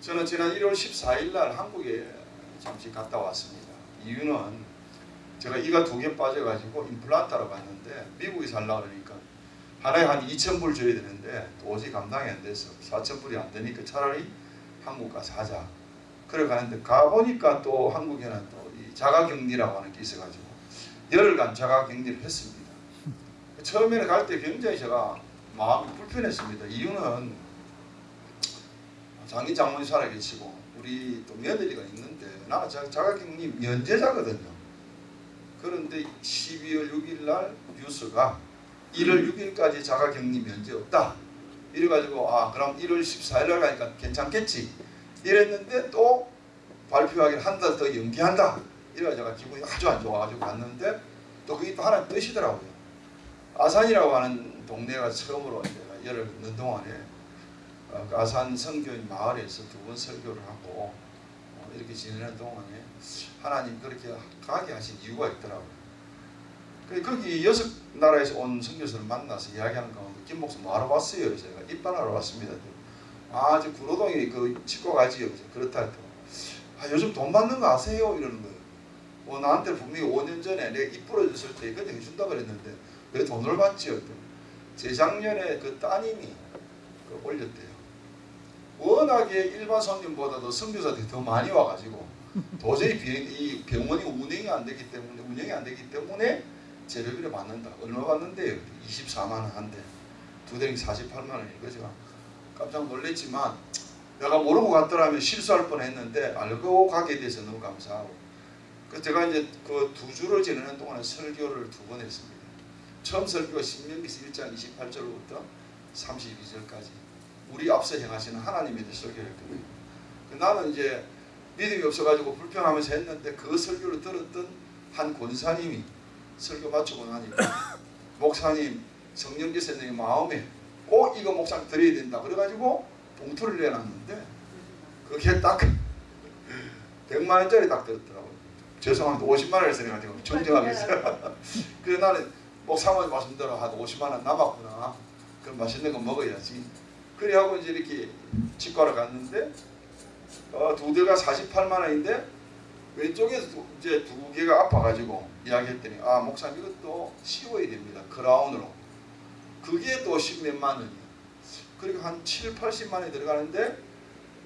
저는 지난 1월 14일 날 한국에 잠시 갔다 왔습니다. 이유는 제가 이가 두 개 빠져가지고 임플란트로 갔는데 미국에 살라 그러니까 하나에 한 2,000불 줘야 되는데 도저히 감당이 안 돼서 4,000불이 안 되니까 차라리 한국 가서 하자. 그래 가는데 가보니까 또 한국에는 또이 자가격리라고 하는 게 있어가지고 열흘간 자가격리를 했습니다. 처음에는 갈 때 굉장히 제가 마음이 불편했습니다. 이유는 장인 장모님 살아계시고 우리 또 며느리가 있는데 나는 자- 자가격리 면제자거든요. 그런데 12월 6일 날 뉴스가 1월 6일까지 자가격리 면제 없다. 이래가지고 아 그럼 1월 14일 날 가니까 괜찮겠지. 이랬는데 또 발표하기를 한 달 더 연기한다. 이래가지고 기분이 아주 안 좋아가지고 갔는데 또 그게 또 하나 뜻이더라고요. 아산이라고 하는 동네가 처음으로 열흘 있는 동안에 아산 성교인 마을에서 두 번 설교를 하고 어, 이렇게 지내는 동안에 하나님 그렇게 가게 하신 이유가 있더라고요. 그 거기 여섯 나라에서 온 선교사를 만나서 이야기하는 가운데 김 목사 뭐하러 왔어요? 제가 입반하러 왔습니다. 아, 저 구로동에 그 치과 가지요. 그렇다 했더니 아, 요즘 돈 받는 거 아세요? 이러는 거예요. 어, 나한테 분명히 5년 전에 내가 입 부러졌을 때 그때 해준다 그랬는데 왜 돈을 받지요? 재작년에 그 따님이 그 올렸대요. 워낙에 일반 손님보다도 선교사들이 더 많이 와가지고 도저히 비행, 이 병원이 운행이 안 되기 때문에 운영이 안 되기 때문에 재료비를 받는다. 얼마 받는데요? 24만 원 한대. 두 대리 48만 원이고 제가 깜짝 놀랐지만 내가 모르고 갔더라면 실수할 뻔했는데 알고 가게 돼서 너무 감사하고 그 제가 이제 그 두 주를 지내는 동안에 설교를 두 번 했습니다. 처음 설교가 신명기서 1장 28절부터 32절까지 우리 앞서 행하시는 하나님에 대해 설교를 했거든요. 그 나는 이제 믿음이 없어가지고 불평하면서 했는데 그 설교를 들었던 한 권사님이 설교 마치고 나니까 목사님 성령계 선생님 마음에 꼭 이거 목사 드려야 된다 그래가지고 봉투를 내놨는데 그게 딱 100만 원짜리 딱 들었더라고요. 죄송합니다. 50만 원을 써가지고 존경하겠어요. 그래서 나는 목사님 말씀대로 한 50만 원 남았구나. 그럼 맛있는 거 먹어야지. 그래하고 이제 이렇게 치과를 갔는데 어, 두 대가 48만 원인데 왼쪽에서 두, 이제 두 개가 아파가지고 이야기했더니 아 목사님 이것도 씌워야 됩니다. 크라운으로. 그게 또 십몇만 원이에요. 그리고 한 7, 80만 원이 들어가는데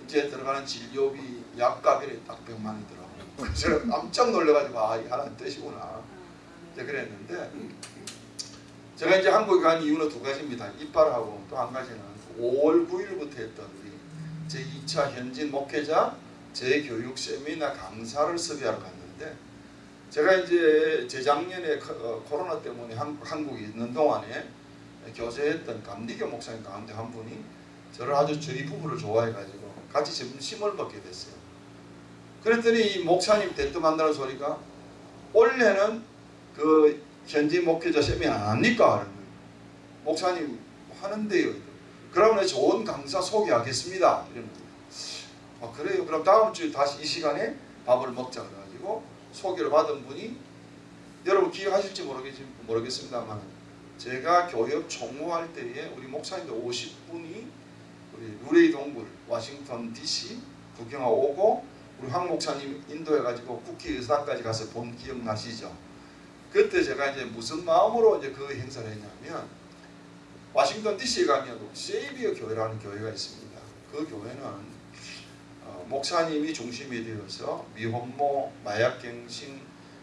이제 들어가는 진료비 약값이 딱 100만 원이 들어가요. 그래서 깜짝 놀래가지고 아 이게 하나님 뜻이구나. 이제 그랬는데 제가 이제 한국에 간 이유는 두 가지입니다. 이빨하고 또 한 가지는 5월 9일부터 했던 우리 제2차 현진 목회자 재교육 세미나 강사를 섭외하러 갔는데 제가 이제 재작년에 코- 어, 코로나 때문에 한, 한국에 있는 동안에 교제했던 감리교 목사님 가운데 한 분이 저를 아주 저희 부부를 좋아해가지고 같이 점심을 먹게 됐어요. 그랬더니 이 목사님 대뜸 한다는 소리가 올해는 그 현지 목회자 세미나 안 합니까? 목사님 하는데요. 그러면 좋은 강사 소개하겠습니다. 아, 그래요. 그럼 다음 주에 다시 이 시간에 밥을 먹자 그래가지고 소개를 받은 분이 여러분 기억하실지 모르겠, 모르겠습니다만 제가 교역 총무할 때에 우리 목사님들 50분이 우리 루레이 동굴 워싱턴 DC 구경하고 오고 우리 황 목사님 인도해가지고 국회의사까지 가서 본 기억나시죠? 그때 제가 이제 무슨 마음으로 이제 그 행사를 했냐면 워싱턴 DC에 가면 세이비어 교회라는 교회가 있습니다. 그 교회는 어, 목사님이 중심이 되어서 미혼모, 마약갱신,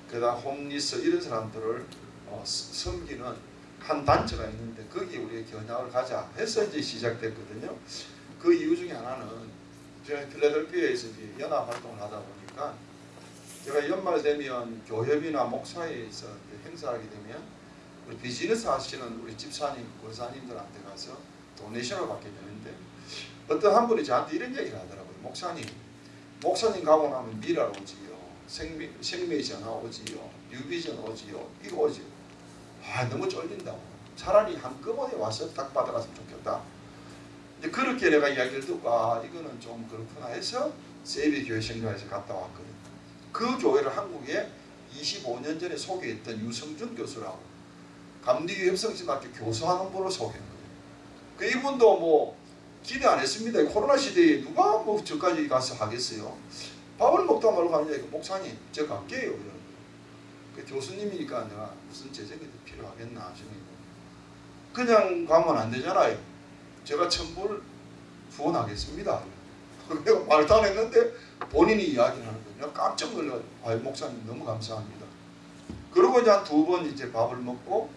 그다음 홈리스 이런 사람들을 어, 스- 섬기는 한 단체가 있는데 거기에 우리가 견학을 가자 해서 이제 시작됐거든요. 그 이유 중에 하나는 제가 필라델피아에서 연합 활동을 하다 보니까 제가 연말 되면 교협이나 목사회에서 행사하게 되면 우리 비즈니스 하시는 우리 집사님, 권사님들한테 가서 도네이션을 받게 되는데 어떤 한 분이 저한테 이런 얘기를 하더라고요. 목사님, 목사님 가고 나면 미랄 오지요. 생미, 생미전 오지요. 뉴비전 오지요. 이거 오지요. 아 너무 쫄린다고. 차라리 한꺼번에 와서 딱 받아갔으면 좋겠다. 이제 그렇게 내가 이야기를 듣고 아 이거는 좀 그렇구나 해서 세비 교회 생각해서 갔다 왔거든요. 그 교회를 한국에 25년 전에 소개했던 유성준 교수라고 감리교 협성신학교 교수하는 분을 소개한 거예요. 그 이분도 뭐 기대 안 했습니다. 코로나 시대에 누가 뭐 저까지 가서 하겠어요. 밥을 먹다 말고 하느냐 목사님 제가 갈게요. 그 교수님이니까 내가 무슨 재정이 더 필요하겠나 싶어요. 그냥 가면 안 되잖아요. 제가 천불 후원하겠습니다. 내가 말도 안 했는데 본인이 이야기를 하는 거예요. 깜짝 놀라요. 아 목사님 너무 감사합니다. 그러고 이제 한 두 번 이제 밥을 먹고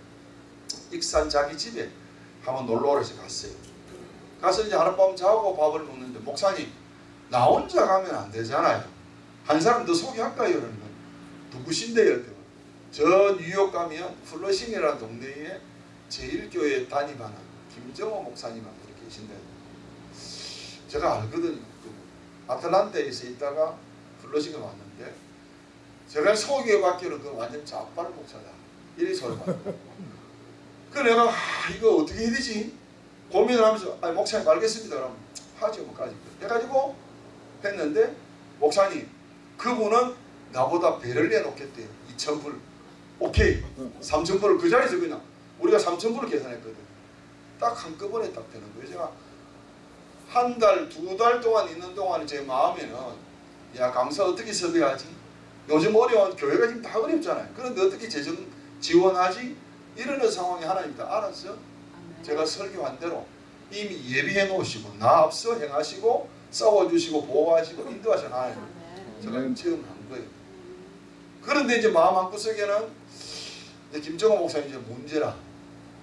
익산 자기 집에 한번 놀러 오래서 갔어요. 가서 이제 하룻밤 자고 밥을 먹는데 목사님 나 혼자 가면 안 되잖아요. 한 사람 더 소개할까요? 거예요. 누구신데요? 저 뉴욕 가면 플러싱이라는 동네에 제일교회 담임하는 김정호 목사님 한 분이 계신데 제가 알거든요. 그 아틀란타에서 있다가 플러싱에 왔는데 제가 소개받기로 그 완전 자빨 목사다. 이리 소리받고 그 내가 아, 이거 어떻게 해야 되지? 고민을 하면서 아 목사님 알겠습니다. 그럼 하죠 뭐까지 해가지고 했는데 목사님 그분은 나보다 배를 내놓겠대요. 2천불 오케이 3천불을 그 자리에서 그냥 우리가 3천불을 계산했거든. 딱 한꺼번에 딱 되는 거예요. 제가 한 달, 두 달 동안 있는 동안 제 마음에는 야 강사 어떻게 섭외하지? 요즘 어려운 교회가 지금 다 어렵잖아요. 그런데 어떻게 재정 지원하지? 이러는 상황이 하나님 다 알았어. 제가 설교한 대로 이미 예비해 놓으시고 나 앞서 행하시고 싸워주시고 보호하시고 인도하잖아요. 제가 체험한 거예요. 그런데 이제 마음 한구석에는 이제 김정호 목사님 이제 문제라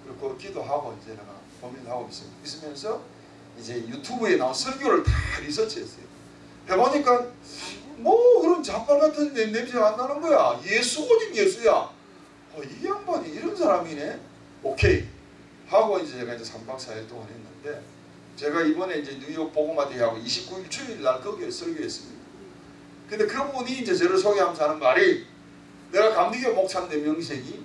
그리고 기도하고 이제 내가 고민하고 있습니다. 있으면서 이제 유튜브에 나온 설교를 다 리서치했어요. 해보니까 뭐 그런 잡발 같은 냄- 냄새가 안 나는 거야. 예수 오직 예수야. 어, 이 양반이 이런 사람이네. 오케이 하고 이제 제가 이제 3박 4일 동안 했는데 제가 이번에 이제 뉴욕 보고마대하고 29일 주일 날 거기에 설교했습니다. 근데 그분이 이제 저를 소개하면서 하는 말이 내가 감리교 목사인데 명색이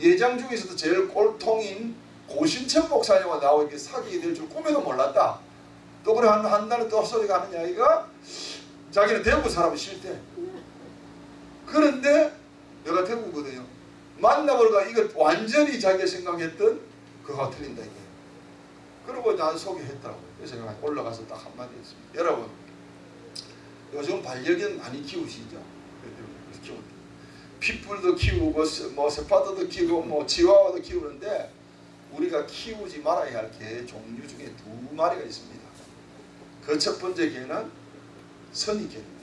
예장 중에서도 제일 꼴통인 고신천 목사님과 나와 이렇게 사귀게 될 줄 꿈에도 몰랐다. 또 그래 한, 한 달에 또 소리가 하는 이야기가 자기는 대구 사람이 싫대. 그런데 내가 대구거든요. 만나보니까 이거 완전히 자기가 생각했던 그거가 틀린다 이게. 그리고 난 소개했더라고요. 그래서 내가 올라가서 딱 한마디 했습니다. 여러분 요즘 반려견 많이 키우시죠? 키우 핏불도 키우고 뭐 세파도도 키우고 뭐 치와와도 키우는데 우리가 키우지 말아야 할 개 종류 중에 두 마리가 있습니다. 그 첫 번째 개는 선입견입니다.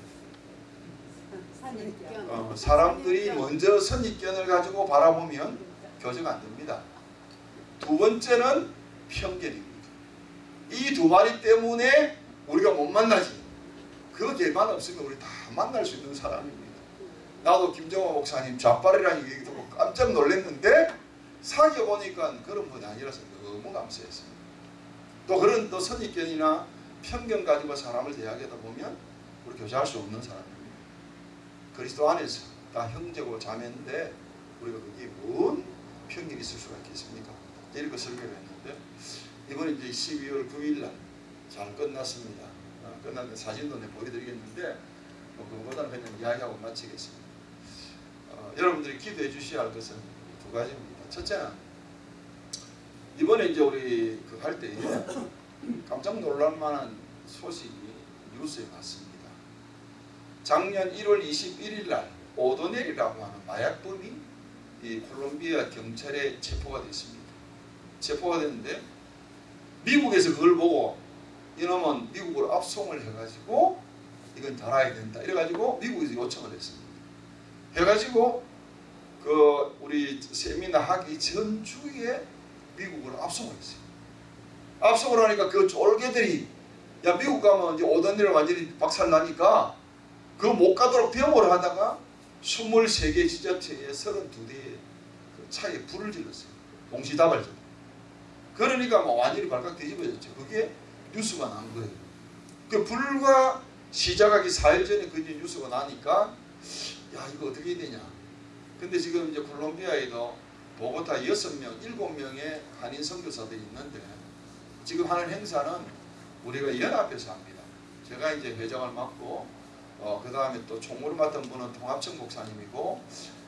어, 사람들이 먼저 선입견을 가지고 바라보면 교정 안 됩니다. 두 번째는 편견입니다. 이 두 마리 때문에 우리가 못 만나지. 그 개만 없으면 우리 다 만날 수 있는 사람입니다. 나도 김정호 목사님 좌빨이라는 얘기 듣고 깜짝 놀랐는데 사귀어 보니까 그런 분이 아니라서 너무 감사했습니다. 또 그런 또 선입견이나 편견 가지고 사람을 대하게다 보면 우리 교제할 수 없는 사람입니다. 그리스도 안에서 다 형제고 자매인데 우리가 그게 뭔 편견이 있을 수가 있겠습니까? 이렇게 설교를 했는데 이번에 이제 12월 9일 날 잘 끝났습니다. 어, 끝났는데 사진도 내 보여드리겠는데 뭐 그거보다는 그냥 이야기하고 마치겠습니다. 어, 여러분들이 기도해 주셔야 할 것은 두 가지입니다. 첫째는 이번에 이제 우리 그 할 때에 깜짝 놀랄 만한 소식이 뉴스에 났습니다. 작년 1월 21일 날 오도넬이라고 하는 마약범이 이 콜롬비아 경찰에 체포가 됐습니다. 체포가 됐는데 미국에서 그걸 보고 이놈은 미국으로 압송을 해가지고 이건 달아야 된다. 이래가지고 미국에서 요청을 했습니다. 해가지고 그 우리 세미나 하기 전주에 미국으로 압송을 했어요. 압송을 하니까 그 쫄개들이 야 미국 가면 이제 오던 일을 완전히 박살나니까 그 못 가도록 병을 하다가 23개 지자체에 32대의 그 차에 불을 질렀어요. 동시다발적. 그러니까 뭐 완전히 발칵 뒤집어졌죠. 그게 뉴스가 난 거예요. 그 불과 시작하기 4일 전에 그 이제 뉴스가 나니까 야 이거 어떻게 되냐. 근데 지금 이제 콜롬비아에도 보고타 6명, 7명의 한인 선교사들이 있는데 지금 하는 행사는 우리가 연합해서 합니다. 제가 이제 회장을 맡고 어, 그 다음에 또 총무를 맡은 분은 통합청 목사님이고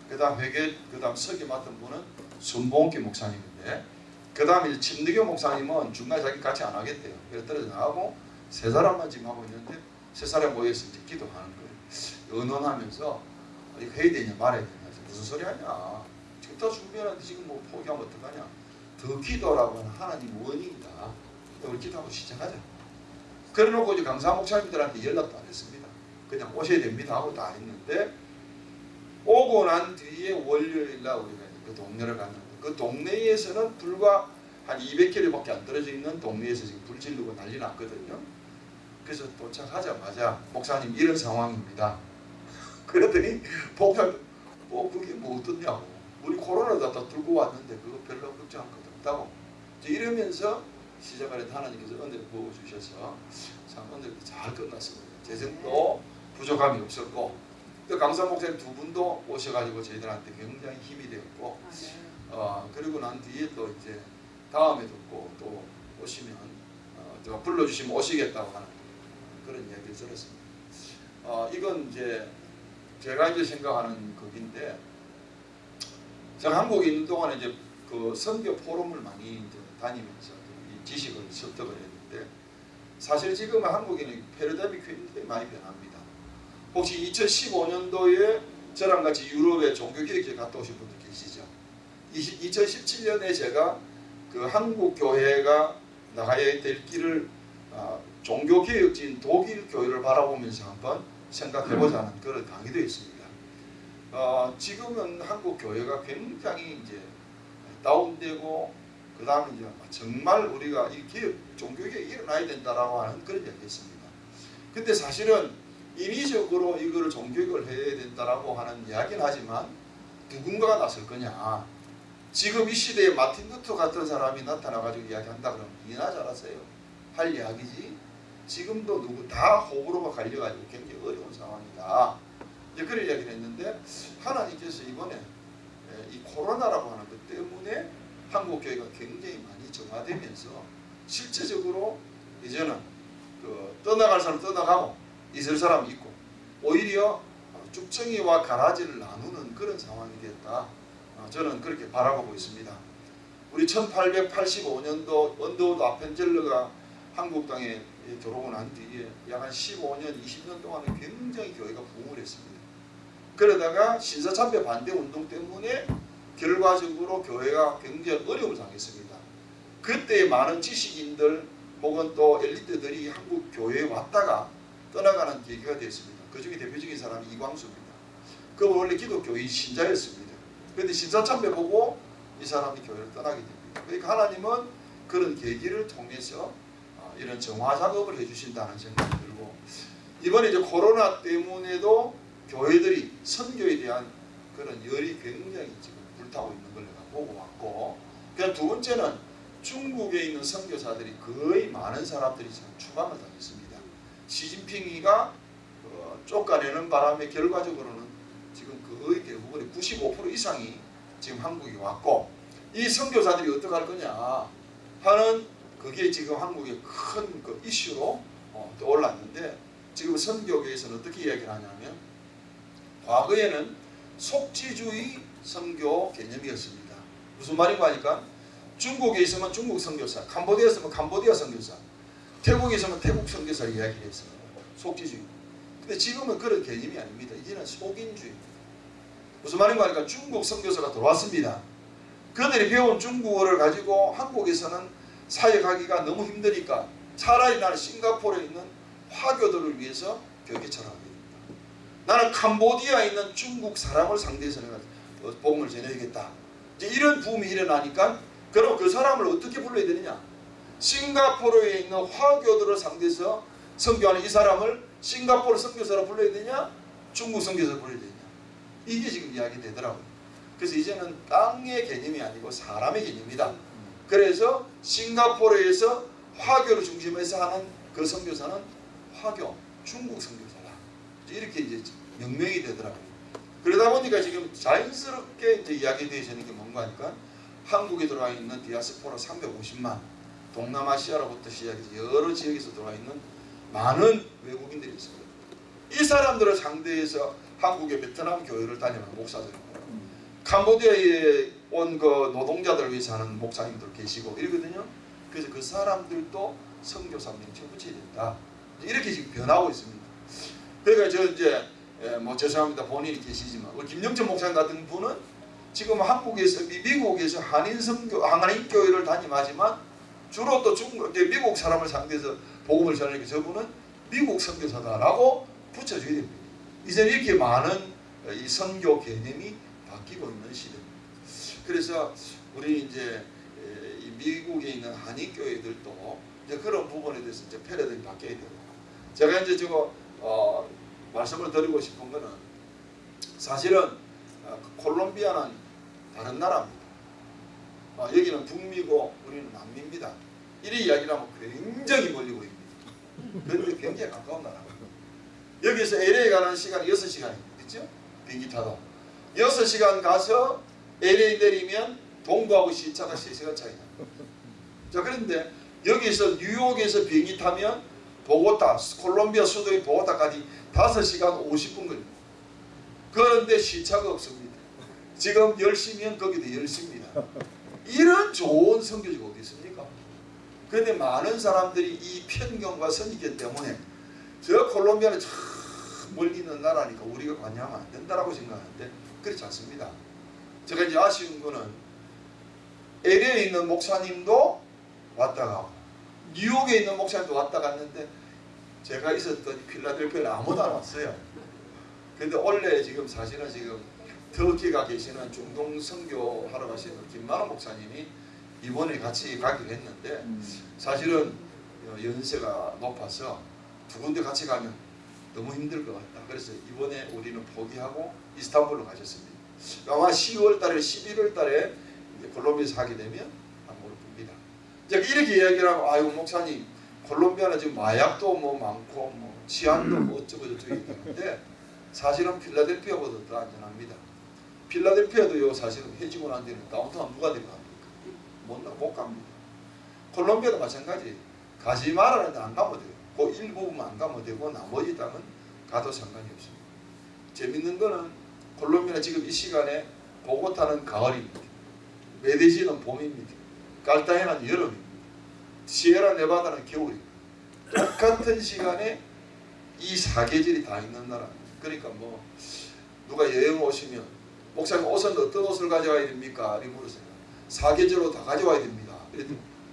그 다음 회계, 그 다음 서기 맡은 분은 순봉기 목사님인데 그 다음에 침대교 목사님은 중간에 자기 같이 안 하겠대요. 그래서 떨어져 나가고 세 사람만 지금 하고 있는데 세 사람 모여서 이제 기도하는 거예요. 의논하면서 해야 되냐 말아야 되냐 무슨 소리 하냐 지금 다 준비하는데 지금 뭐 포기하면 어떡하냐 더 기도라고 하는 하나님 원인이다. 우리 기도하고 시작하자. 그래놓고 이제 강사 목사님들한테 연락도 안 했습니다. 그냥 오셔야 됩니다 하고 다 했는데 오고 난 뒤에 월요일날 우리가 그 동네를 갔는데 그 동네에서는 불과 한 200km밖에 안 떨어져 있는 동네에서 지금 불 지르고 난리 났거든요. 그래서 도착하자마자 목사님 이런 상황입니다. 그랬더니 목사님 뭐 그게 뭐 어떻냐고 우리 코로나도 다 들고 왔는데 그거 별로 걱정할 것 없다고 이러면서 시작을 했 하나님께서 은혜를 부어주셔서 참 은혜를 잘 끝났습니다. 재정도 부족함이 없었고 또 강사 목사님 두 분도 오셔가지고 저희들한테 굉장히 힘이 되었고 어, 그리고 난 뒤에 또 이제 다음에도 꼭또 오시면 어, 제가 불러주시면 오시겠다고 하는 그런 이야기를 들었습니다. 어, 이건 이제 제가 이제 생각하는 것인데 제가 한국에 있는 동안에 이제 그 선교 포럼을 많이 이제 다니면서 이 지식을 습득을 했는데 사실 지금 한국에는 패러다임이 굉장히 많이 변합니다. 혹시 2015년도에 저랑 같이 유럽에 종교기획제 갔다 오신 분들 계시죠? 2017년에 제가 그 한국 교회가 나가야 될 길을 아, 종교개혁진 독일 교회를 바라보면서 한번 생각해보자는 그런 강의도 있습니다. 어, 지금은 한국 교회가 굉장히 이제 다운되고 그 다음에 이제 정말 우리가 이 개혁, 종교개혁이 일어나야 된다라고 하는 그런 이야기했습니다. 근데 사실은 인위적으로 이거를 종교개혁을 해야 된다라고 하는 이야기는 하지만 누군가가 나설 거냐? 지금 이 시대에 마틴 루터 같은 사람이 나타나가지고 이야기한다 그러면 이나 잘하세요? 할 이야기지? 지금도 누구 다 호불호가 갈려가지고 굉장히 어려운 상황이다. 이제 그런 이야기를 했는데 하나님께서 이번에 예, 이 코로나라고 하는 것 때문에 한국 교회가 굉장히 많이 정화되면서 실제적으로 이제는 그 떠나갈 사람 떠나가고 있을 사람이 있고 오히려 쭉정이와 가라지를 나누는 그런 상황이 됐다. 어, 저는 그렇게 바라보고 있습니다. 우리 1885년도 언더우드 아펜젤러가 한국 땅에 들어오고 난 뒤에 약 한 15년, 20년 동안은 굉장히 교회가 부흥을 했습니다. 그러다가 신사참배 반대 운동 때문에 결과적으로 교회가 굉장히 어려움을 당했습니다. 그때 많은 지식인들 혹은 또 엘리트들이 한국 교회에 왔다가 떠나가는 계기가 됐습니다. 그 중에 대표적인 사람이 이광수입니다. 그 원래 기독교의 신자였습니다. 그런데 신사참배 보고 이 사람이 교회를 떠나게 됩니다. 그러니까 하나님은 그런 계기를 통해서 어, 이런 정화 작업을 해주신다는 생각이 들고 이번에 이제 코로나 때문에도 교회들이 선교에 대한 그런 열이 굉장히 지금 불타고 있는 걸 내가 보고 왔고 그냥 두 번째는 중국에 있는 선교사들이 거의 많은 사람들이 지금 추방을 당했습니다. 시진핑이가 어, 쫓아내는 바람에 결과적으로는 지금 거의 대부분의 95% 이상이 지금 한국에 왔고 이 선교사들이 어떻게 할 거냐 하는 그게 지금 한국의 큰 그 이슈로 어, 떠올랐는데 지금 선교계에서는 어떻게 이야기를 하냐면 과거에는 속지주의 선교 개념이었습니다. 무슨 말인가 하니까 중국에 있으면 중국 선교사, 캄보디아에 있으면 캄보디아 선교사, 태국에 있으면 태국 선교사 이야기를 했어요. 속지주의. 근데 지금은 그런 개념이 아닙니다. 이제는 속인주의입니다. 무슨 말인가 하니까 중국 선교사가 들어왔습니다. 그들이 배운 중국어를 가지고 한국에서는 사역하기가 너무 힘드니까 차라리 나는 싱가포르에 있는 화교들을 위해서 철학하게 됩니다. 나는 캄보디아에 있는 중국 사람을 상대해서 내가 복음을 전해야겠다. 이제 이런 부음이 일어나니까 그럼 그 사람을 어떻게 불러야 되느냐? 싱가포르에 있는 화교들을 상대해서 선교하는 이 사람을 싱가포르 선교사로 불러야 되냐? 중국 선교사로 불러야 되냐? 이게 지금 이야기 되더라고요. 그래서 이제는 땅의 개념이 아니고 사람의 개념이다. 그래서 싱가포르에서 화교를 중심해서 하는 그 선교사는 화교, 중국 선교사다. 이렇게 이제 명명이 되더라고요. 그러다 보니까 지금 자연스럽게 이제 이야기 되어지는 게 뭔가 하니까 한국에 들어와 있는 디아스포라 350만, 동남아시아로부터 시작해서 여러 지역에서 들어와 있는 많은 외국인들이 있습니다. 이 사람들을 상대해서 한국의 베트남 교회를 다니는 목사들이고 캄보디아에 온 그 노동자들 위해서 하는 목사님들 계시고 이러거든요. 그래서 그 사람들도 성교 사명에 붙여야 된다. 이렇게 지금 변하고 있습니다. 그러니까 저 이제 예, 뭐 죄송합니다 본인이 계시지만 김영철 목사님 같은 분은 지금 한국에서 미국에서 한인 성교 한인 교회를 다니지만 주로 또 중국 미국 사람을 상대해서 복음을 전하니까 저분은 미국 선교사다라고 붙여줘야 됩니다. 이제 이렇게 많은 이 선교 개념이 바뀌고 있는 시대입니다. 그래서 우리 이제 미국에 있는 한인 교회들도 이제 그런 부분에 대해서 이제 패러다임이 바뀌어야 돼요. 제가 이제 저거 어, 말씀을 드리고 싶은 거는 사실은 어, 콜롬비아는 다른 나라입니다. 어, 여기는 북미고 우리는 남미입니다. 이리 이야기를 하면 굉장히 멀리 보입니다. 그런데 굉장히 가까운 나라입니다. 여기서 LA 가는 시간이 6시간입니다. 그죠? 비행기 타도. 6시간 가서 LA 내리면 동부하고 시차가 3시간 차이나. 자 그런데 여기서 뉴욕에서 비행기 타면 보고타, 콜롬비아 수도인 보고타까지 5시간 50분 걸립니다. 그런데 시차가 없습니다. 지금 10시면 거기도 10시입니다. 이런 좋은 성교지가 어디 있습니까? 그런데 많은 사람들이 이 편견과 선입견 때문에 저 콜롬비아는 저 멀리 있는 나라니까 우리가 관여하면 안 된다라고 생각하는데 그렇지 않습니다. 제가 이제 아쉬운 거는 LA에 있는 목사님도 왔다 가고 뉴욕에 있는 목사님도 왔다 갔는데 제가 있었던 필라델피아에 아무도 안 왔어요. 근데 원래 지금 사실은 지금 터키가 계시는 중동 선교 하러 가시는 김만호 목사님이 이번에 같이 가기로 했는데 사실은 어, 연세가 높아서 두 군데 같이 가면 너무 힘들 것 같다. 그래서 이번에 우리는 포기하고 이스탄불로 가셨습니다. 아마 10월 달에 11월 달에 콜롬비아에서 하게 되면 한무를 봅니다. 이제 이렇게 이야기를 하면 아이고 목사님 콜롬비아는 지금 마약도 뭐 많고 뭐 치안도 뭐 어쩌고 저쩌고 얘기하는데 사실은 필라델피아보다 더 안전합니다. 필라델피아도요 사실은 해지고 난 뒤는 다운타운 누가 데려갑니까? 못, 나- 못 갑니다. 콜롬비아도 마찬가지. 가지 말라는데 안 가면 돼요. 그 일부분만 안 가면 되고 나머지 땅은 가도 상관이 없습니다. 재밌는 거는 콜롬비아 지금 이 시간에 보고타는 가을입니다. 메데시는 봄입니다. 깔타헤나는 여름입니다. 시에라 네바다는 겨울입니다. 똑같은 시간에 이 사계절이 다 있는 나라입니다. 그러니까 뭐 누가 여행 오시면 목사님 옷은 어떤 옷을 가져와야 됩니까? 이렇게 물으세요. 사계절로 다 가져와야 됩니다.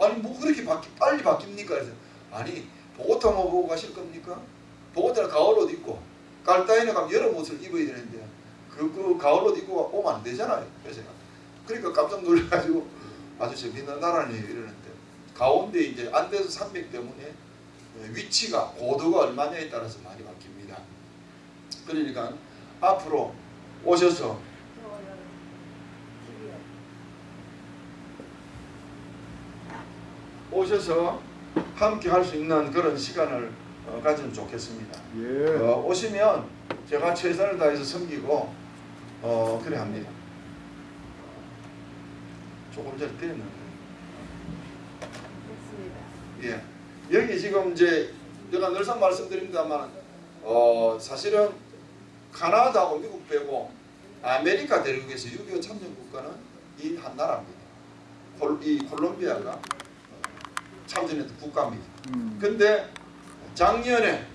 아니 뭐 그렇게 바뀌, 빨리 바뀝니까? 그래서 아니 보고타만 보고 가실 겁니까? 보고타는 가을 옷 입고 깔타이네 가면 여름 옷을 입어야 되는데 그, 그 가을 옷 입고 오면 안 되잖아요. 그래서 그러니까 깜짝 놀라가지고 아주 재밌는 나라네요 이러는데 가운데 이제 안데스 산맥 때문에 위치가 고도가 얼마냐에 따라서 많이 바뀝니다. 그러니까 앞으로 오셔서 오셔서 함께 할 수 있는 그런 시간을 어, 가지면 좋겠습니다. 예. 어, 오시면 제가 최선을 다해서 섬기고 어, 그래 합니다. 조금 전에 때렸는데 됐습니다. 예. 여기 지금 이제 제가 늘상 말씀드립니다만 어, 사실은 카나다하고 미국 빼고 아메리카 대륙에서 6.25 참전 국가는 이 한 나라입니다. 콜, 이 콜롬비아가 어, 참전했던 국가입니다. 음. 근데 작년에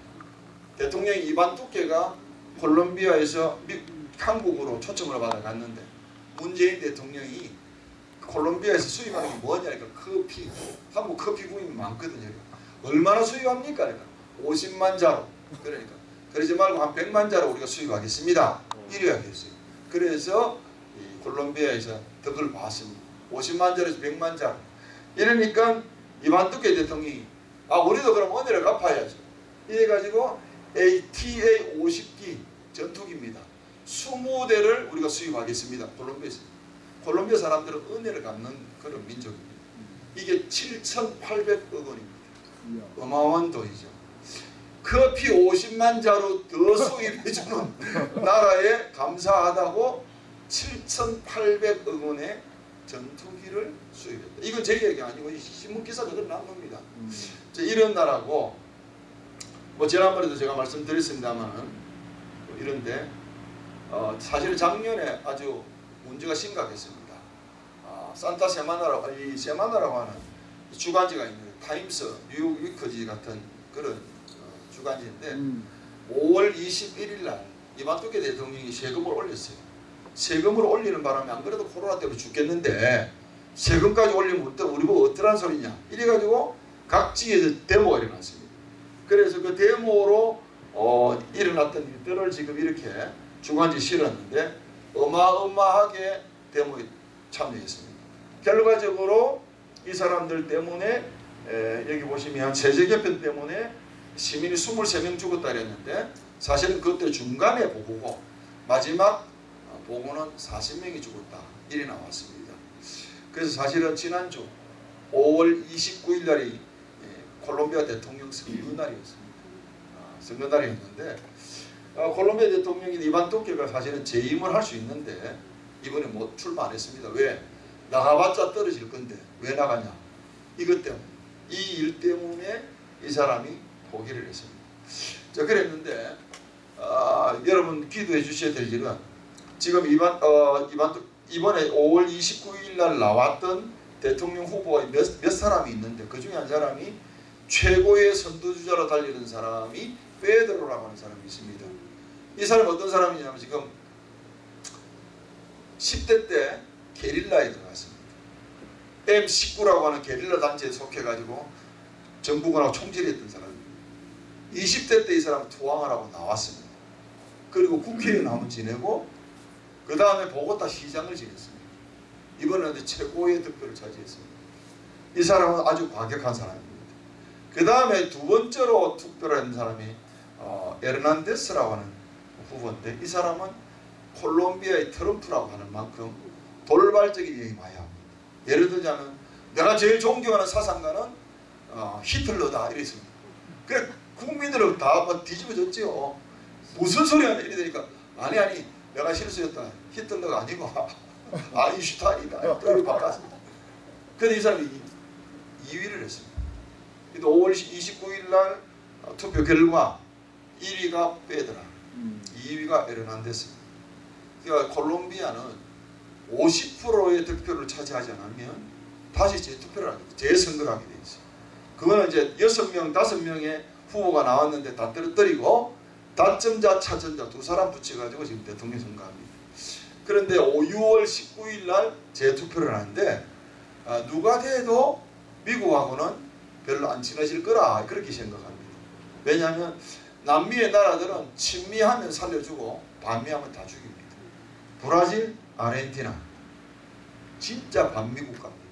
대통령 이반 두케가 콜롬비아에서 미, 한국으로 초청을 받아 갔는데 문재인 대통령이 콜롬비아에서 수입하는 게 뭐냐니까 커피 한국 커피 구입이 많거든요. 얼마나 수입합니까? 그러니까 50만 자로 그러니까 그러지 말고 한 100만 자로 우리가 수입하겠습니다. 이래야 겠어요. 그래서 이 콜롬비아에서 덕을 봤습니다. 50만 자로에서 100만 자. 이러니까 이반 두께 대통령이 아 우리도 그럼 은혜를 갚아야죠. 이래가지고 ATA 50기 전투기입니다. 20대를 우리가 수입하겠습니다. 콜롬비아에서. 콜롬비아 사람들은 은혜를 갚는 그런 민족입니다. 이게 7,800억 원입니다. 어마어마한 돈이죠. 커피 50만 자루 더 수입해주는 나라에 감사하다고 7,800억 원의 전투기를 수입했다. 이건 제 얘기 아니고 이 신문 기사 그대로 난 겁니다. 음. 자, 이런 나라고 뭐 지난번에도 제가 말씀드렸습니다만은 뭐 이런데 어, 사실 작년에 아주 문제가 심각했습니다. 아, 산타 세마나라고 이 세마나라고 하는 이 주간지가 있는데 타임스, 뉴욕 위커지 같은 그런 어, 주간지인데 음. 5월 21일 날 이만토케 대통령이 세금을 올렸어요. 세금을 올리는 바람에 안 그래도 코로나 때문에 죽겠는데 세금까지 올리면 어떠- 우리 보고 어떠란 소리냐 이래가지고 각지에서 데모가 일어났습니다. 그래서 그 데모로 어, 일어났던 일들을 지금 이렇게 주간지 실었는데 어마어마하게 데모에 참여했습니다. 결과적으로 이 사람들 때문에 에, 여기 보시면 세제 개편 때문에 시민이 23명 죽었다 그랬는데 사실은 그때 중간에 보고고 마지막 어, 보고는 40명이 죽었다 이래 나왔습니다. 그래서 사실은 지난주 5월 29일 날이 예, 콜롬비아 대통령 선거 날이었습니다. 아, 선거 날이었는데 어, 콜롬비아 대통령이 이반 토끼가 사실은 재임을 할 수 있는데 이번에 못 출마 안 했습니다. 왜? 나가봤자 떨어질 건데 왜 나가냐? 이것 때문에 이 일 때문에 이 사람이 포기를 했습니다. 자 그랬는데 아, 여러분 기도해 주셔야 될 일은 지금 이번 어, 이번 이번에 5월 29일 날 나왔던 대통령 후보가 몇, 몇 사람이 있는데 그 중에 한 사람이 최고의 선두주자로 달리는 사람이 페드로라고 하는 사람이 있습니다. 이 사람이 어떤 사람이냐면 지금 10대 때 게릴라에 들어갔습니다. M19라고 하는 게릴라 단체에 속해가지고 정부군하고 총질했던 사람입니다. 20대 때 이 사람은 투항을 하고 나왔습니다. 그리고 국회의원 한번 지내고 그 다음에 보고타 시장을 지냈습니다. 이번에는 최고의 득표를 차지했습니다. 이 사람은 아주 과격한 사람입니다. 그 다음에 두 번째로 투표를 한 사람이 어, 에르난데스라고 하는 후보인데 이 사람은 콜롬비아의 트럼프라고 하는 만큼 돌발적인 얘기 많이 합니다. 예를 들자면 내가 제일 존경하는 사상가는 어, 히틀러다 이랬습니다. 그래 국민들은 다뭐 뒤집어졌지요. 무슨 소리 하냐 이래 되니까 아니 아니 내가 실수했다. 히틀러가 아니고 아인슈타인이다. 또 바꿨습니다. 근데 이 사람이 2위를 했습니다. 그래도 5월 29일 날 어, 투표 결과 1위가 빼더라. 음. 2위가 에르난데스입니다. 그러니까 콜롬비아는 50%의 득표를 차지하지 않으면 다시 재투표를 하게 돼, 재선거를 하게 돼 있어요. 그거는 이제 6명, 5명의 후보가 나왔는데 다 떨어뜨리고 다점자, 차점자 두 사람 붙여가지고 지금 대통령 선거합니다. 그런데 6월 19일 날 재투표를 하는데 아, 누가 돼도 미국하고는 별로 안 친해질 거라 그렇게 생각합니다. 왜냐하면 남미의 나라들은 친미하면 살려주고 반미하면 다 죽입니다. 브라질, 아르헨티나 진짜 반미국 갑니다.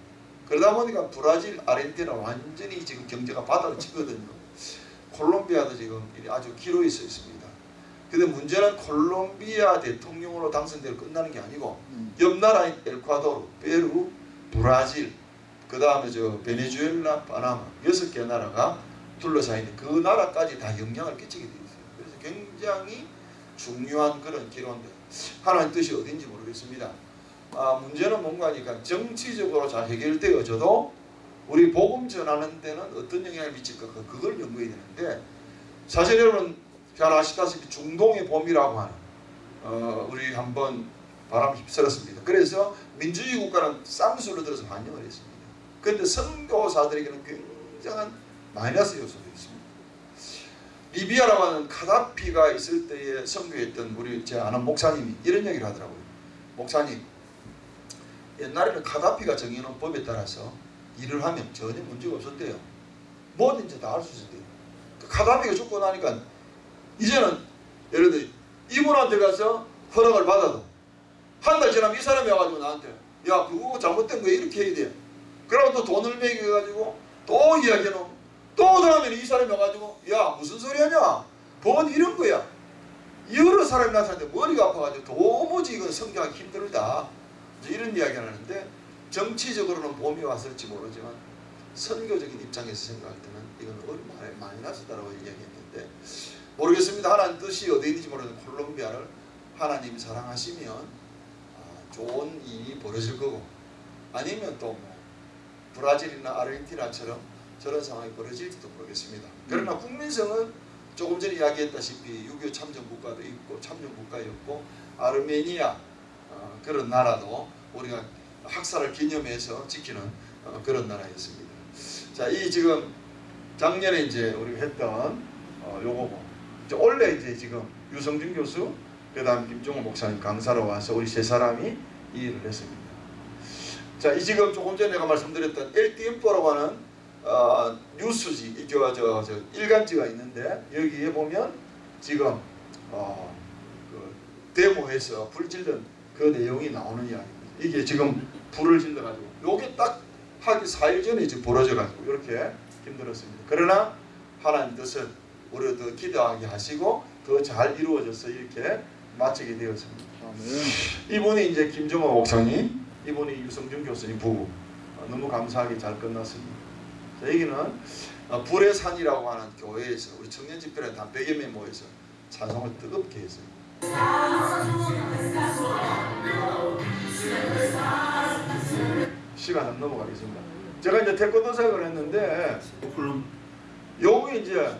그러다 보니까 브라질, 아르헨티나 완전히 지금 경제가 바닥을 치거든요. 콜롬비아도 지금 아주 기로에 서 있습니다. 근데 문제는 콜롬비아 대통령으로 당선되고 끝나는 게 아니고 음. 옆 나라인 엘콰도르, 페루, 브라질, 그 다음에 저 베네수엘라, 파나마 여섯 개 나라가 둘러싸이는 그 나라까지 다 영향을 끼치게 되어 있어요. 그래서 굉장히 중요한 그런 기로인데 하나님 뜻이 어딘지 모르겠습니다. 아, 문제는 뭔가 하니까 정치적으로 잘 해결되어져도 우리 복음 전하는 데는 어떤 영향을 미칠까 그걸 연구해야 되는데 사실 여러분 잘 아시다시피 중동의 봄이라고 하는 어, 우리 한번 바람 휩쓸었습니다. 그래서 민주주의 국가는 쌍수를 들어서 반영을 했습니다. 그런데 선교사들에게는 굉장한 마이너스 요소도 있습니다. 리비아라고 하는 카다피가 있을 때에 선교했던 우리 제 아는 목사님이 이런 얘기를 하더라고요. 목사님, 옛날에는 카다피가 정해놓은 법에 따라서 일을 하면 전혀 문제가 없었대요. 뭐든지 다 할 수 있었대요. 그 카다피가 죽고 나니까 이제는 예를 들어 이분한테 가서 허락을 받아도 한 달 지나면 이 사람이 와가지고 나한테 야 그거 잘못된 거 이렇게 해야 돼. 그러고 또 돈을 매겨가지고 또 이야기해놓으면 또 다음에는 이 사람이 와가지고 야 무슨 소리 하냐 법은 이런 거야 여러 사람이 나타났는데 머리가 아파가지고 도무지 이건 성경하기 힘들다 이런 이야기를 하는데 정치적으로는 봄이 왔을지 모르지만 선교적인 입장에서 생각할 때는 이건 어리 마이너스다라고 이야기했는데 모르겠습니다 하나님 뜻이 어디 있는지 모르는 콜롬비아를 하나님이 사랑하시면 아, 좋은 일이 벌어질 거고 아니면 또뭐 브라질이나 아르헨티나처럼 저런 상황이 벌어질지도 모르겠습니다. 그러나 국민성은 조금 전에 이야기했다시피 6.25 참전 국가도 있고 참전 국가였고 아르메니아 어, 그런 나라도 우리가 학살을 기념해서 지키는 어, 그런 나라였습니다. 자, 이 지금 작년에 이제 우리가 했던 어, 요거고 이제 원래 이제 지금 유성준 교수 그다음 김종호 목사님 강사로 와서 우리 세 사람이 이 일을 했습니다. 자, 이 지금 조금 전에 내가 말씀드렸던 엘티엠포라고 하는 어, 뉴스지, 이저 저, 저 일간지가 있는데 여기에 보면 지금 어, 그 데모에서 불 질른 그 내용이 나오는 이야기입니다. 이게 지금 불을 질러가지고 요게 딱 하기 4일 전에 이제 벌어져가지고 이렇게 힘들었습니다. 그러나 하나님 뜻은 우리가 더 기대하게 하시고 더 잘 이루어져서 이렇게 마치게 되었습니다. 이분이 이제 김정호 목사님, 이분이 유성준 교수님 부부 어, 너무 감사하게 잘 끝났습니다. 자, 여기는 어, 불의 산이라고 하는 교회에서 우리 청년 집회를 한 100여 명 모여서 찬송을 뜨겁게 했어요. 시간 안 넘어가겠습니다. 제가 이제 태권도 사역을 했는데 콜롬 여기 이제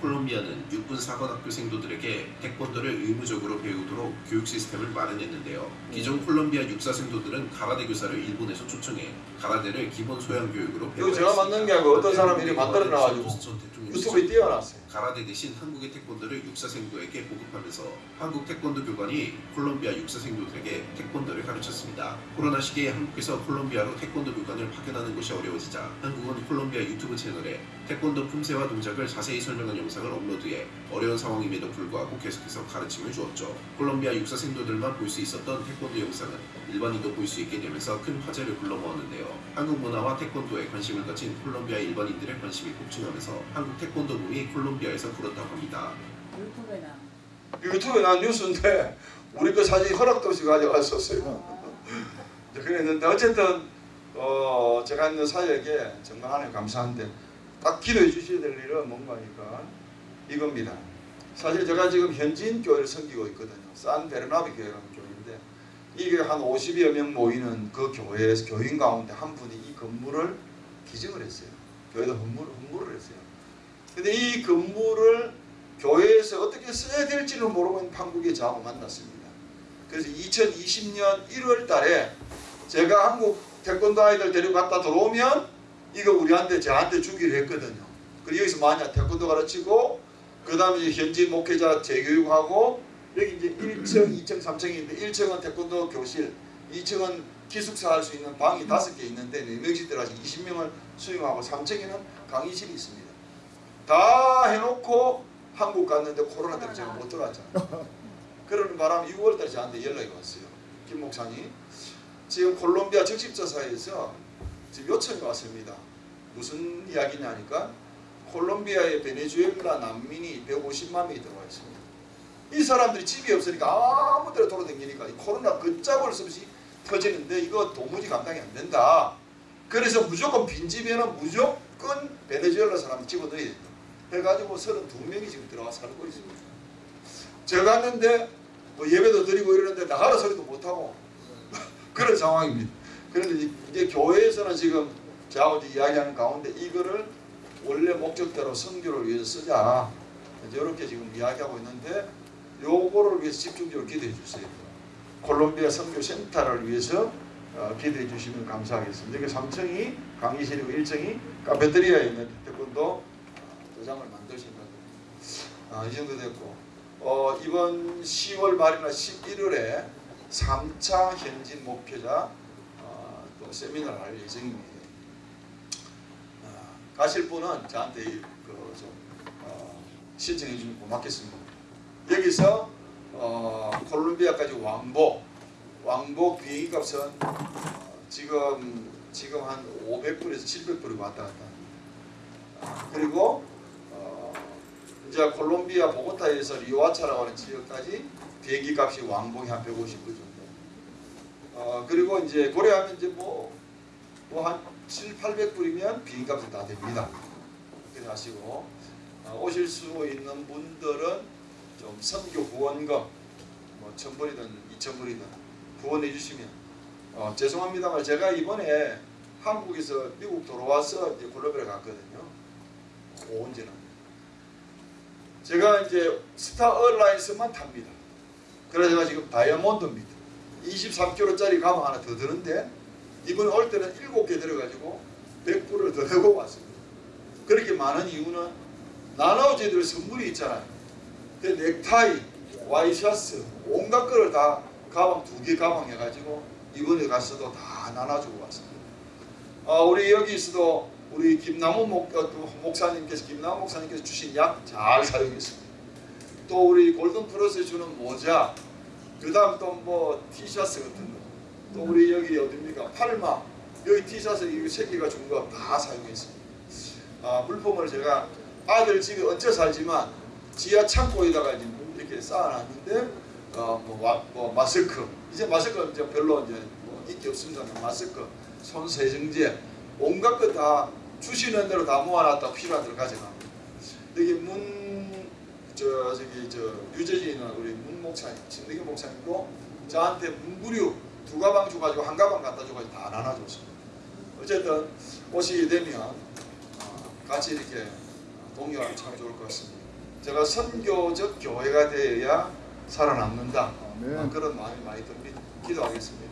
콜롬비아는 육군 사관학교 생도들에게 태권도를 의무적으로 배우도록 교육 시스템을 마련했는데요. 기존 콜롬비아 육사 생도들은 가라데 교사를 일본에서 초청해 가라데를 기본 소양 교육으로 이거 제가 만든 게 아니고 어떤 사람이 만들어 대통령 유튜브에 띄워놨어요. 가라데 대신 한국의 태권도를 육사생도에게 보급하면서 한국 태권도 교관이 콜롬비아 육사생도들에게 태권도를 가르쳤습니다. 코로나 시기에 한국에서 콜롬비아로 태권도 교관을 파견하는 것이 어려워지자 한국은 콜롬비아 유튜브 채널에 태권도 품새와 동작을 자세히 설명한 영상을 업로드해 어려운 상황임에도 불구하고 계속해서 가르침을 주었죠. 콜롬비아 육사생도들만 볼 수 있었던 태권도 영상은 일반인도 볼 수 있게 되면서 큰 화제를 불러모았는데요. 한국 문화와 태권도에 관심을 가진 콜롬비아 일반인들의 관심이 폭증하면서 한국 태권도 붐이 콜롬비아 에서 불었다고 합니다. 유튜브에 나. 유튜브에 난 뉴스인데 우리 그 사진 허락도 없이 가져갔었어요. 이제 그랬는데 어쨌든 어 제가 있는 사역에 정말 하나님 감사한데 딱 기도해 주셔야 될 일은 뭔가니까 이겁니다. 사실 제가 지금 현지인 교회를 섬기고 있거든요. 산 베르나베 교회라는 교회인데 이게 한 50여 명 모이는 그 교회에서 교인 가운데 한 분이 이 건물을 기증을 했어요. 교회도 헌물을, 헌물을 했어요. 근데 이 건물을 교회에서 어떻게 써야 될지를 모르고 있는 판국의 저하고 만났습니다. 그래서 2020년 1월 달에 제가 한국 태권도 아이들 데리고 갔다 들어오면 이거 우리한테 저한테 주기로 했거든요. 그리고 여기서 만약 태권도 가르치고 그 다음에 현지 목회자 재교육하고 여기 이제 1층, 2층, 3층인데 1층은 태권도 교실, 2층은 기숙사 할 수 있는 방이 5개 있는데 4명씩 들어가서 20명을 수용하고 3층에는 강의실이 있습니다. 다 해놓고 한국 갔는데 코로나 때문에 제가 못 들어갔잖아요. 그러는 바람에 6월달에 저한테 연락이 왔어요. 김 목사님 지금 콜롬비아 적십자사에서 지금 요청이 왔습니다. 무슨 이야기냐니까 콜롬비아에 베네수엘라 난민이 150만 명이 들어와 있습니다. 이 사람들이 집이 없으니까 아무 데나 돌아다니니까 이 코로나 걷잡을 수 없이 터지는데 이거 도무지 감당이 안 된다. 그래서 무조건 빈집에는 무조건 베네수엘라 사람 집어넣어야 된다. 해가지고 32명이 지금 들어가 살고 있습니다. 제가 갔는데 뭐 예배도 드리고 이러는데 나가라 소리도 못하고 그런 상황입니다. 그런데 이제 교회에서는 지금 저하고 이야기하는 가운데 이거를 원래 목적대로 선교를 위해서 쓰자 이렇게 지금 이야기하고 있는데 요거를 위해서 집중적으로 기도해 주세요. 콜롬비아 선교 센터를 위해서 어, 기도해 주시면 감사하겠습니다. 여기 3층이 강의실이고 1층이 카페테리아에 있는 태권도 도장을 만드신다고 아, 이 정도 됐고 어, 이번 10월 말이나 11월에 3차 현진 목표자 어, 또 세미나를 할 예정입니다. 아, 가실 분은 저한테 그좀 어, 신청해 주면 고맙겠습니다. 여기서 어, 콜롬비아까지 왕복 왕복 비행기 값은 어, 지금 지금 한 500불에서 700불이 왔다 갔다 합니다. 아, 그리고 어, 이제 콜롬비아 보고타에서 리오아차라고 하는 지역까지 비행기 값이 왕복이 한 150불 정도. 어, 그리고 이제 고려하면 이제 뭐, 뭐한 7, 800불이면 비행기 값이 다 됩니다. 그렇게 하시고, 어, 오실 수 있는 분들은 좀 선교 후원금, 뭐, 1000불이든 2000불이든 후원해 주시면, 어, 죄송합니다만 제가 이번에 한국에서 미국 돌아와서 이제 콜롬비아 갔거든요. 언제는. 제가 이제 스타 얼라이언스만 탑니다. 그래서 제가 지금 다이아몬드입니다. 23kg짜리 가방 하나 더 드는데 이번에 올 때는 7개 들어가지고 100불을 더 내고 왔습니다. 그렇게 많은 이유는 나눠지들 선물이 있잖아요. 그 넥타이, 와이셔츠, 온갖 거를 다 가방 두 개 가방 해가지고 이번에 갔어도 다 나눠주고 왔습니다. 아, 우리 여기서도 우리 김남호 목, 어, 또 목사님께서 김남호 목사님께서 주신 약 잘 사용했습니다. 또 우리 골든 플러스 주는 모자, 그다음 또 뭐 티셔츠 같은 거, 또 우리 여기 어딥니까 팔마 여기 티셔츠 이거 세 개가 준 거 다 사용했습니다. 아, 물품을 제가 아들 집에 얹혀 살지만 지하 창고에다가 이렇게 쌓아놨는데 어, 뭐, 와- 뭐 마스크 이제 마스크 이제 별로 이제 뭐 인기 없습니다. 마스크, 손 세정제 온갖 거 다 주시는 대로 다 모아놨다 필요한 대로 가져갑니다. 여기 문 저 저기 저 유재진이나 우리 문 목사님, 진득이 목사님도 저한테 문구류 두 가방 줘가지고 한 가방 갖다 줘가지고 다 나눠줬습니다. 어쨌든 오시게 되면 어, 같이 이렇게 동요하면 참 좋을 것 같습니다. 제가 선교적 교회가 되어야 살아남는다. 어, 그런 마음이 많이 듭니다. 기도하겠습니다.